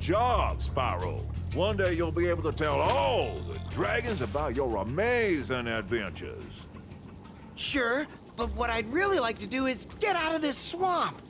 job, Spyro. One day you'll be able to tell all the dragons about your amazing adventures. Sure, but what I'd really like to do is get out of this swamp.